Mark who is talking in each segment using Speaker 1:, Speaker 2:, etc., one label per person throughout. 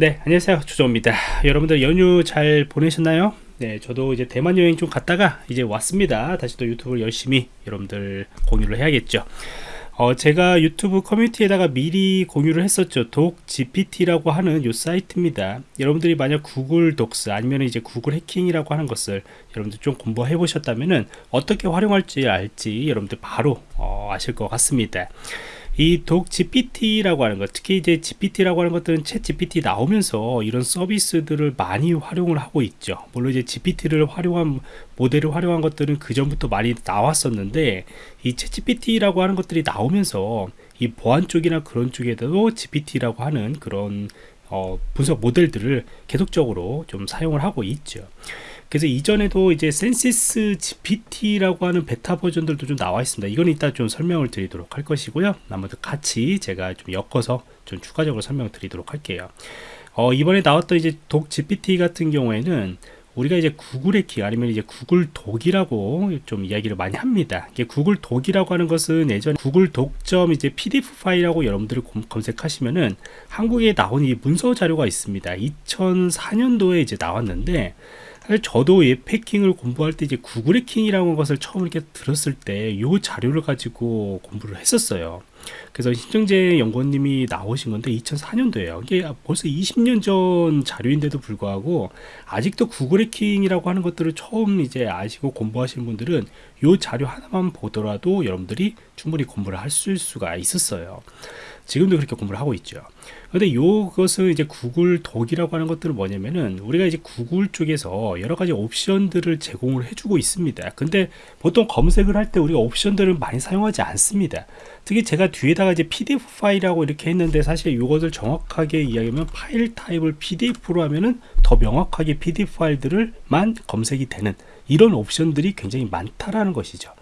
Speaker 1: 네 안녕하세요. 주조입니다. 여러분들 연휴 잘 보내셨나요? 네 저도 이제 대만 여행 좀 갔다가 이제 왔습니다. 다시 또 유튜브를 열심히 여러분들 공유를 해야겠죠. 어, 제가 유튜브 커뮤니티에다가 미리 공유를 했었죠. 독 GPT라고 하는 요 사이트입니다. 여러분들이 만약 구글 독스 아니면 이제 구글 해킹이라고 하는 것을 여러분들 좀 공부해 보셨다면은 어떻게 활용할지 알지 여러분들 바로 어, 아실 것 같습니다 이 Dork GPT라고 하는 것, 특히 이제 GPT라고 하는 것들은 ChatGPT 나오면서 이런 서비스들을 많이 활용을 하고 있죠. 물론 이제 GPT를 활용한 모델을 활용한 것들은 그 전부터 많이 나왔었는데 이 ChatGPT라고 하는 것들이 나오면서 이 보안 쪽이나 그런 쪽에도 GPT라고 하는 그런 어, 분석 모델들을 계속적으로 좀 사용을 하고 있죠. 그래서 이전에도 이제 Censys GPT라고 하는 베타 버전들도 좀 나와 있습니다. 이건 이따 좀 설명을 드리도록 할 것이고요. 나머지 같이 제가 좀 엮어서 좀 추가적으로 설명을 드리도록 할게요. 어, 이번에 나왔던 이제 독 GPT 같은 경우에는 우리가 이제 구글 의키 아니면 이제 구글 독이라고 좀 이야기를 많이 합니다. 이게 구글 독이라고 하는 것은 예전 구글 독점 이제 PDF 파일하고 여러분들이 검색하시면은 한국에 나온 이 문서 자료가 있습니다. 2004년도에 이제 나왔는데 저도 이 패킹을 공부할 때 이제 구글 해킹이라는 것을 처음 이렇게 들었을 때 이 자료를 가지고 공부를 했었어요. 그래서 신정재 연구원님이 나오신 건데 2004년도에요. 이게 벌써 20년 전 자료인데도 불구하고 아직도 구글 해킹이라고 하는 것들을 처음 이제 아시고 공부하시는 분들은 이 자료 하나만 보더라도 여러분들이 충분히 공부를 할 수가 있었어요. 지금도 그렇게 공부를 하고 있죠. 근데 이것은 이제 구글 독이라고 하는 것들은 뭐냐면은 우리가 이제 구글 쪽에서 여러 가지 옵션들을 제공을 해주고 있습니다. 근데 보통 검색을 할 때 우리가 옵션들을 많이 사용하지 않습니다. 특히 제가 뒤에다가 이제 PDF 파일이라고 이렇게 했는데 사실 이것을 정확하게 이야기하면 파일 타입을 PDF로 하면은 더 명확하게 PDF 파일들을만 검색이 되는 이런 옵션들이 굉장히 많다라는 것이죠.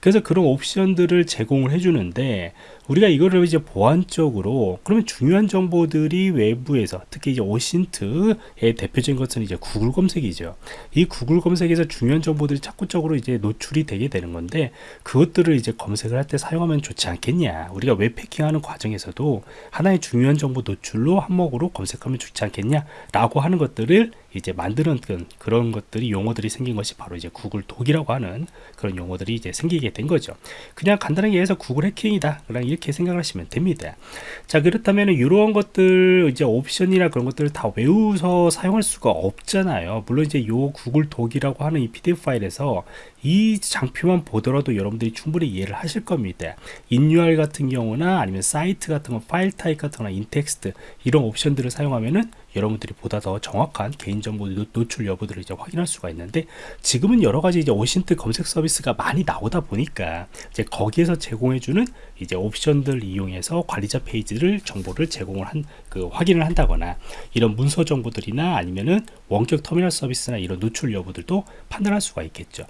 Speaker 1: 그래서 그런 옵션들을 제공을 해주는데 우리가 이거를 이제 보안적으로 그러면 중요한 정보들이 외부에서 특히 이제 오신트의 대표적인 것은 이제 구글 검색이죠. 이 구글 검색에서 중요한 정보들이 자꾸적으로 이제 노출이 되게 되는 건데 그것들을 이제 검색을 할 때 사용하면 좋지 않겠냐. 우리가 웹 해킹하는 과정에서도 하나의 중요한 정보 노출로 항목으로 검색하면 좋지 않겠냐라고 하는 것들을 이제 만드는 그런 것들이 용어들이 생긴 것이 바로 이제 구글 dork이라고 하는 그런 용어들이 이제 생기게 된 거죠. 그냥 간단하게 해서 구글 해킹이다. 그냥 이렇게 생각하시면 됩니다. 자, 그렇다면 이런 것들 이제 옵션이나 그런 것들을 다 외워서 사용할 수가 없잖아요. 물론 이제 요 구글 dork이라고 하는 이 PDF 파일에서 이 장표만 보더라도 여러분들이 충분히 이해를 하실 겁니다. inurl 같은 경우나 아니면 사이트 같은 거, filetype 같은 거나 intext 이런 옵션들을 사용하면은 여러분들이 보다 더 정확한 개인정보 노출 여부들을 이제 확인할 수가 있는데 지금은 여러 가지 이제 OSINT 검색 서비스가 많이 나오다 보니까 이제 거기에서 제공해주는 이제 옵션들 이용해서 관리자 페이지를 정보를 제공을 한 그 확인을 한다거나 이런 문서 정보들이나 아니면은 원격 터미널 서비스나 이런 노출 여부들도 판단할 수가 있겠죠.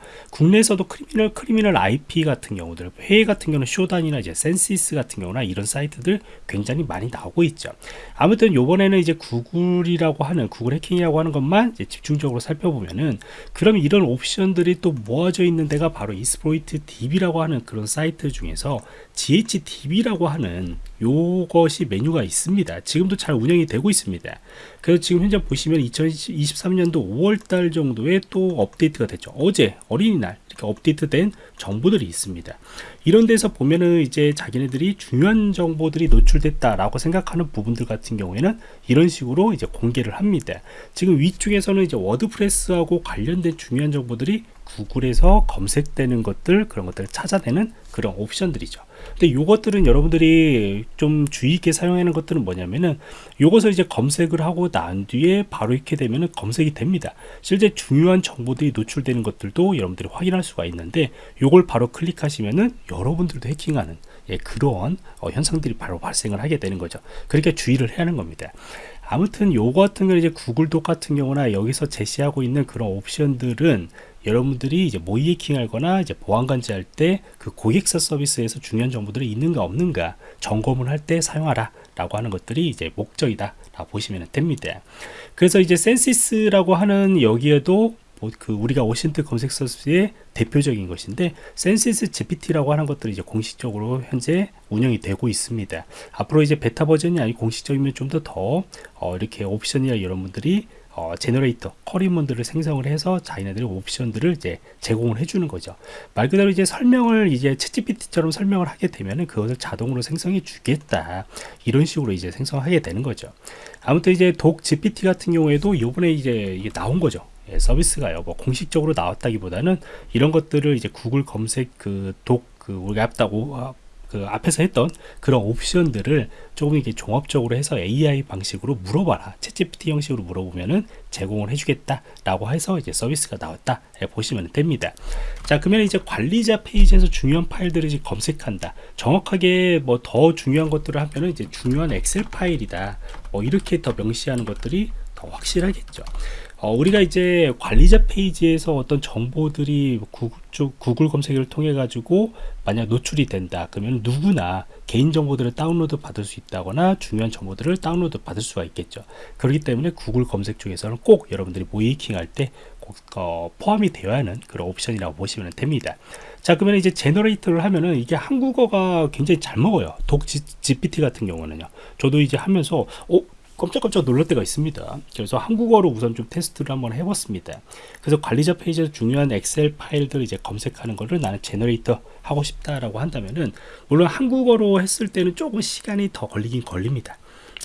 Speaker 1: 국내에서도 Criminal Criminal IP 같은 경우들 해외 같은 경우는 Shodan이나 이제 Censys 같은 경우나 이런 사이트들 굉장히 많이 나오고 있죠. 아무튼 요번에는 이제 구글 구글이라고 하는 구글 해킹이라고 하는 것만 집중적으로 살펴보면은 그럼 이런 옵션들이 또 모아져 있는 데가 바로 Exploit DB라고 하는 그런 사이트 중에서 GHDB라고 하는 요것이 메뉴가 있습니다. 지금도 잘 운영이 되고 있습니다. 그래서 지금 현재 보시면 2023년도 5월달 정도에 또 업데이트가 됐죠. 어제 어린이날 이렇게 업데이트된 정보들이 있습니다. 이런 데서 보면은 이제 자기네들이 중요한 정보들이 노출됐다라고 생각하는 부분들 같은 경우에는 이런 식으로 이제 공개를 합니다. 지금 위쪽에서는 이제 워드프레스하고 관련된 중요한 정보들이 구글에서 검색되는 것들 그런 것들을 찾아내는 그런 옵션들이죠. 근데 이것들은 여러분들이 좀 주의 있게 사용하는 것들은 뭐냐면은 이것을 이제 검색을 하고 난 뒤에 바로 이렇게 되면은 검색이 됩니다. 실제 중요한 정보들이 노출되는 것들도 여러분들이 확인할 수가 있는데 이걸 바로 클릭하시면은 여러분들도 해킹하는 예, 그런 어, 현상들이 바로 발생을 하게 되는 거죠. 그러니까 주의를 해야 하는 겁니다 아무튼 요거 같은 경우 이제 구글 독 같은 경우나 여기서 제시하고 있는 그런 옵션들은 여러분들이 이제 모의 해킹하거나 이제 보안관제 할 때 그 고객사 서비스에서 중요한 정보들이 있는가 없는가 점검을 할 때 사용하라 라고 하는 것들이 이제 목적이다 라고 보시면 됩니다. 그래서 이제 Censys라고 하는 여기에도 뭐 그 우리가 OSINT 검색 서비스의 대표적인 것인데 Censys GPT라고 하는 것들이 이제 공식적으로 현재 운영이 되고 있습니다. 앞으로 이제 베타 버전이 아니고 공식적이면 좀더더 어, 이렇게 옵션이나 이런 분들이 어, generator, query문들을 생성을 해서 자기네들의 옵션들을 이제 제공을 해주는 거죠. 말 그대로 이제 설명을 이제 챗GPT처럼 설명을 하게 되면은 그것을 자동으로 생성해 주겠다. 이런 식으로 이제 생성하게 되는 거죠. 아무튼 이제 독 GPT 같은 경우에도 요번에 이제 이게 나온 거죠. 예, 서비스가요. 뭐 공식적으로 나왔다기보다는 이런 것들을 이제 구글 검색 그 독그 우리가 했다고 그 앞에서 했던 그런 옵션들을 조금 이렇게 종합적으로 해서 AI 방식으로 물어봐라. 챗GPT 형식으로 물어보면은 제공을 해주겠다라고 해서 이제 서비스가 나왔다. 예, 보시면 됩니다. 자, 그러면 이제 관리자 페이지에서 중요한 파일들을 이제 검색한다. 정확하게 뭐 더 중요한 것들을 하면은 이제 중요한 엑셀 파일이다. 뭐 이렇게 더 명시하는 것들이 더 확실하겠죠. 어, 우리가 이제 관리자 페이지에서 어떤 정보들이 구글, 쪽, 구글 검색을 통해 가지고 만약 노출이 된다. 그러면 누구나 개인 정보들을 다운로드 받을 수 있다거나 중요한 정보들을 다운로드 받을 수가 있겠죠. 그렇기 때문에 구글 검색 쪽에서는 꼭 여러분들이 모의해킹 할때 어, 포함이 되어야 하는 그런 옵션이라고 보시면 됩니다. 자 그러면 이제 generator를 하면은 이게 한국어가 굉장히 잘 먹어요. Dork GPT 같은 경우는요. 저도 이제 하면서 어 깜짝깜짝 놀랄 때가 있습니다. 그래서 한국어로 우선 좀 테스트를 한번 해봤습니다. 그래서 관리자 페이지에서 중요한 엑셀 파일들을 이제 검색하는 거를 나는 generator 하고 싶다라고 한다면은 물론 한국어로 했을 때는 조금 시간이 더 걸리긴 걸립니다.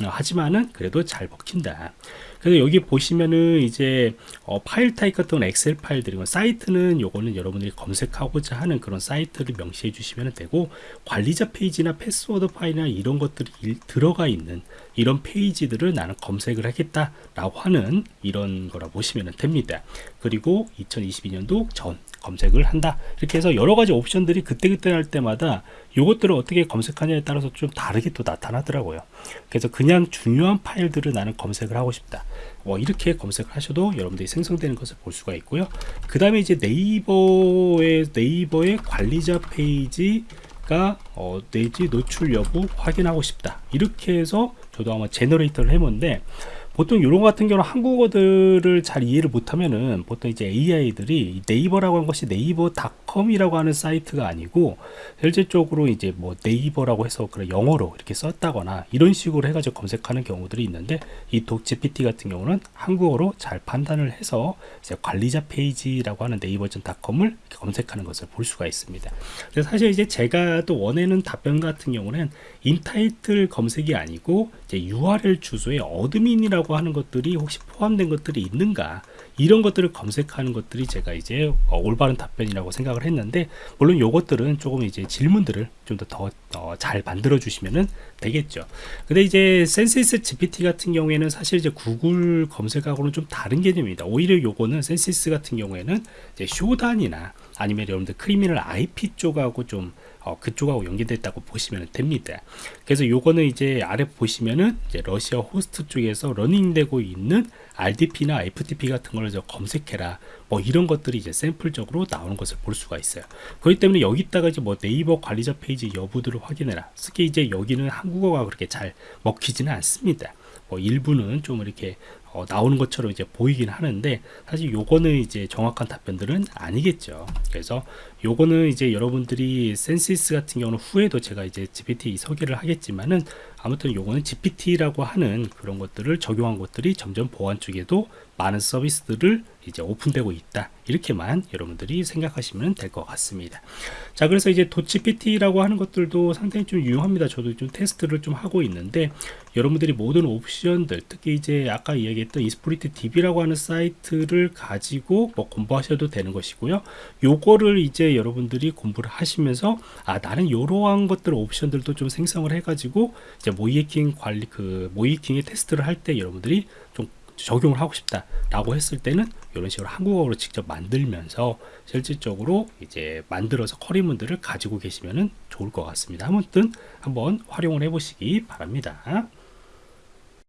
Speaker 1: 어, 하지만은 그래도 잘 먹힌다. 그래서 여기 보시면은 이제 어, 파일 타입 같은 엑셀 파일들이고 사이트는 요거는 여러분들이 검색하고자 하는 그런 사이트를 명시해 주시면 되고 관리자 페이지나 패스워드 파일이나 이런 것들이 일, 들어가 있는 이런 페이지들을 나는 검색을 하겠다 라고 하는 이런 거라 보시면 됩니다. 그리고 2022년도 전 검색을 한다. 이렇게 해서 여러 가지 옵션들이 그때그때 할 때마다 이것들을 어떻게 검색하냐에 따라서 좀 다르게 또 나타나더라고요. 그래서 그냥 중요한 파일들을 나는 검색을 하고 싶다. 뭐 이렇게 검색을 하셔도 여러분들이 생성되는 것을 볼 수가 있고요. 그 다음에 이제 네이버의 네이버의 관리자 페이지가 어, 내지 노출 여부 확인하고 싶다. 이렇게 해서 저도 아마 generator를 해본데 보통 이런 것 같은 경우는 한국어들을 잘 이해를 못하면은 보통 이제 AI들이 네이버라고 하는 것이 네이버 닷 컴이라고 하는 사이트가 아니고 실질적으로 이제 뭐 네이버라고 해서 그런 영어로 이렇게 썼다거나 이런 식으로 해가지고 검색하는 경우들이 있는데 이 DorkGPT 같은 경우는 한국어로 잘 판단을 해서 관리자 페이지라고 하는 네이버닷컴을 검색하는 것을 볼 수가 있습니다. 사실 이제 제가 또 원하는 답변 같은 경우는 intitle 검색이 아니고 이제 URL 주소에 admin이라고 하는 것들이 혹시 포함된 것들이 있는가 이런 것들을 검색하는 것들이 제가 이제 어, 올바른 답변이라고 생각을 했는데 물론 요것들은 조금 이제 질문들을 좀 더더잘 어, 만들어 주시면 되겠죠. 근데 이제 Censys GPT 같은 경우에는 사실 이제 구글 검색하고는 좀 다른 개념입니다. 오히려 요거는 Censys 같은 경우에는 이제 Shodan이나 아니면 여러분들 Criminal IP 쪽하고 좀 어, 그쪽하고 연계됐다고 보시면 됩니다. 그래서 요거는 이제 아래 보시면은 이제 러시아 호스트 쪽에서 running되고 있는 RDP나 FTP 같은 걸 검색해라. 뭐 이런 것들이 이제 샘플적으로 나오는 것을 볼 수가 있어요. 그렇기 때문에 여기다가 이제 뭐 네이버 관리자 페이지 여부들을 확인해라. 특히 이제 여기는 한국어가 그렇게 잘 먹히지는 않습니다. 뭐 일부는 좀 이렇게 어, 나오는 것처럼 이제 보이긴 하는데 사실 요거는 이제 정확한 답변들은 아니겠죠. 그래서 요거는 이제 여러분들이 Censys 같은 경우는 후에도 제가 이제 GPT 소개를 하겠지만은 아무튼 요거는 GPT라고 하는 그런 것들을 적용한 것들이 점점 보안 쪽에도 많은 서비스들을 이제 오픈되고 있다. 이렇게만 여러분들이 생각하시면 될 것 같습니다. 자 그래서 이제 도치PT라고 하는 것들도 상당히 좀 유용합니다. 저도 좀 테스트를 좀 하고 있는데 여러분들이 모든 옵션들 특히 이제 아까 이야기했던 이스프리트 DB라고 하는 사이트를 가지고 뭐 공부하셔도 되는 것이고요. 요거를 이제 여러분들이 공부를 하시면서 아 나는 이러한 것들 옵션들도 좀 생성을 해 가지고 이제 모이킹 관리 그 모이킹의 테스트를 할 때 여러분들이 좀 적용을 하고 싶다 라고 했을 때는 이런 식으로 한국어로 직접 만들면서 실질적으로 이제 만들어서 커리문들을 가지고 계시면 좋을 것 같습니다. 아무튼 한번 활용을 해 보시기 바랍니다